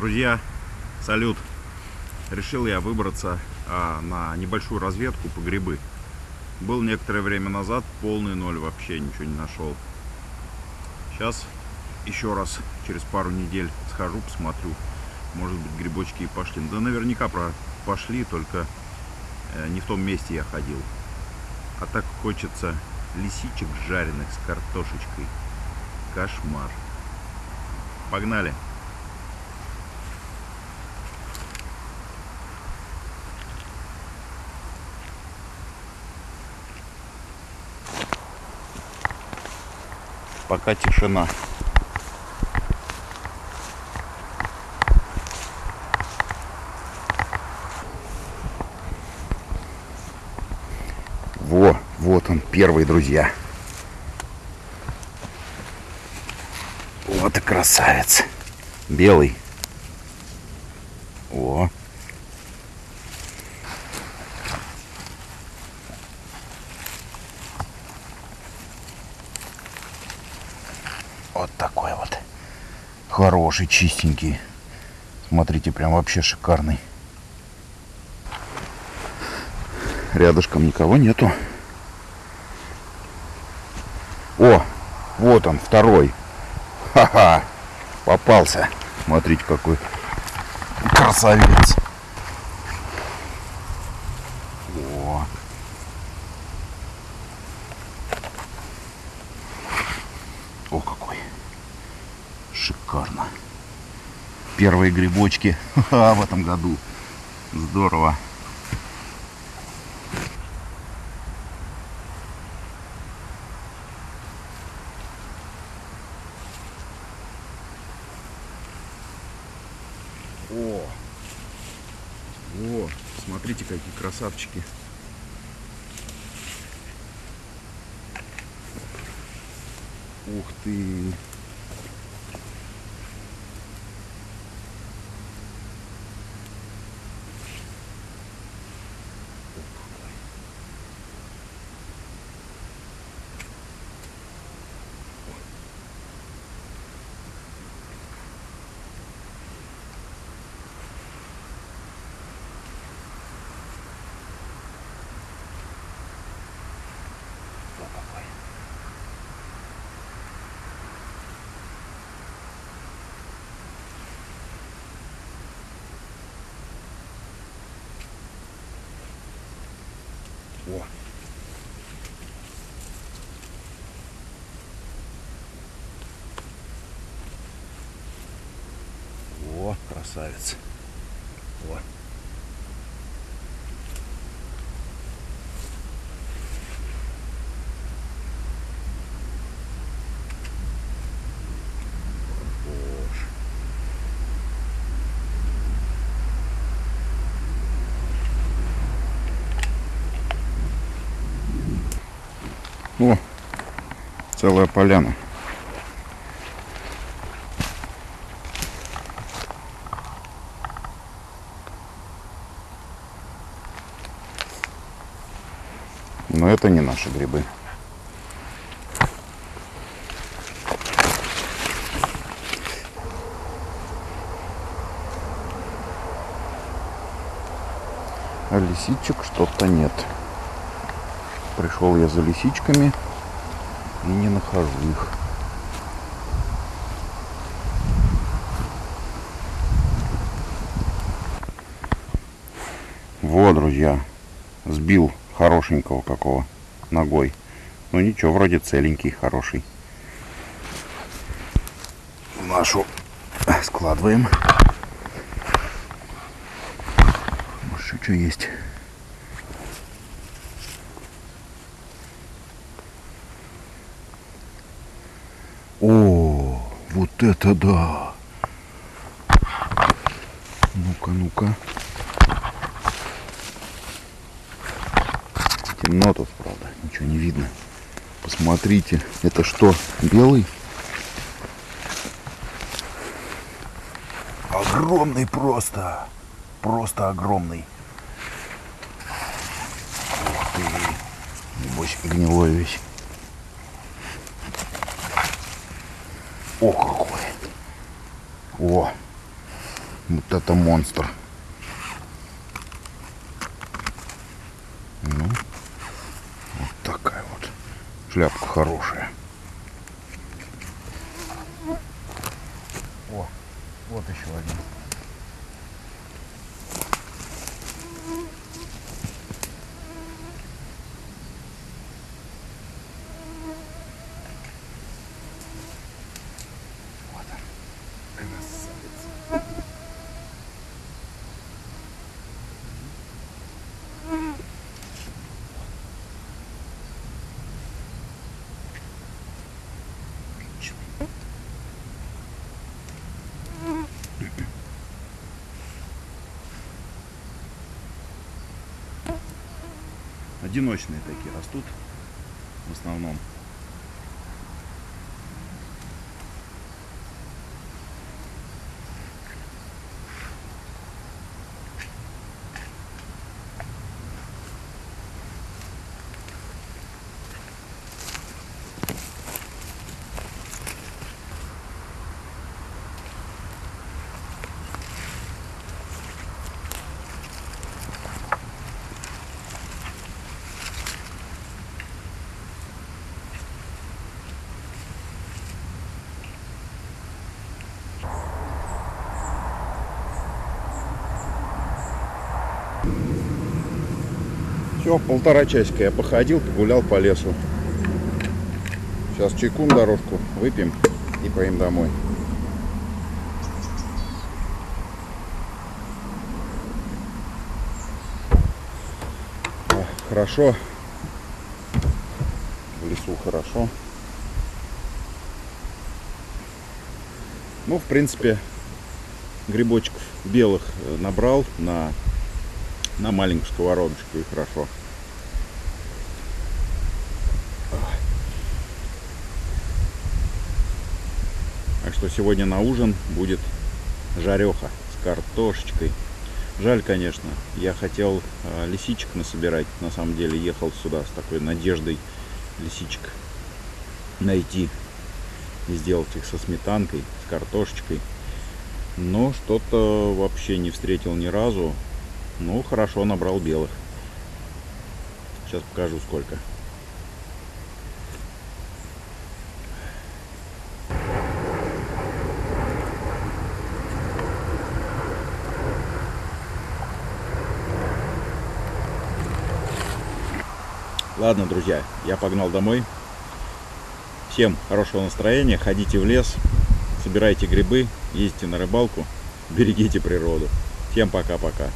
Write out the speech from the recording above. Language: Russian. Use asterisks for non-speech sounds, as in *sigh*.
Друзья, салют! Решил я выбраться а, на небольшую разведку по грибы. Был некоторое время назад полный ноль, вообще ничего не нашел. Сейчас еще раз, через пару недель схожу, посмотрю. Может быть грибочки и пошли. Да наверняка про пошли, только э, не в том месте я ходил. А так хочется лисичек жареных с картошечкой. Кошмар. Погнали! Пока тишина. Во, вот он, первый, друзья. Вот и красавец. Белый. О. Вот такой вот. Хороший, чистенький. Смотрите, прям вообще шикарный. Рядышком никого нету. О, вот он, второй. Ха-ха, попался. Смотрите, какой красавец. О. О, какой. Шикарно. Первые грибочки *laughs* в этом году. Здорово. О! О! Смотрите, какие красавчики. Ух ты! О, какой. О. О, красавец. О. Боже. О, целая поляна. Но это не наши грибы. А лисичек что-то нет. Пришел я за лисичками и не нахожу их. Вот, друзья, сбил хорошенького какого ногой. Ну ничего, вроде целенький, хороший. В нашу складываем. Может, еще что есть. О, это да! Ну-ка, ну-ка. Темно тут, правда, ничего не видно. Посмотрите, это что, белый? Огромный просто. Просто огромный. Ух ты. Небось, гнилой весь. О, какой. О. Вот это монстр. Ну, вот такая вот шляпка хорошая. О, вот еще один. Вот он. Красавец. Одиночные такие растут в основном. Все, полтора часика я походил, погулял по лесу. Сейчас чайку на дорожку выпьем и поим домой. Хорошо. В лесу хорошо. Ну, в принципе, грибочков белых набрал на на маленькую сковородочку и хорошо. Так что сегодня на ужин будет жареха с картошечкой. Жаль, конечно, я хотел э, лисичек насобирать. На самом деле ехал сюда с такой надеждой лисичек найти и сделать их со сметанкой, с картошечкой. Но что-то вообще не встретил ни разу. Ну, хорошо, набрал белых. Сейчас покажу сколько. Ладно, друзья, я погнал домой. Всем хорошего настроения, ходите в лес, собирайте грибы, ездите на рыбалку, *laughs* берегите природу. Всем пока-пока.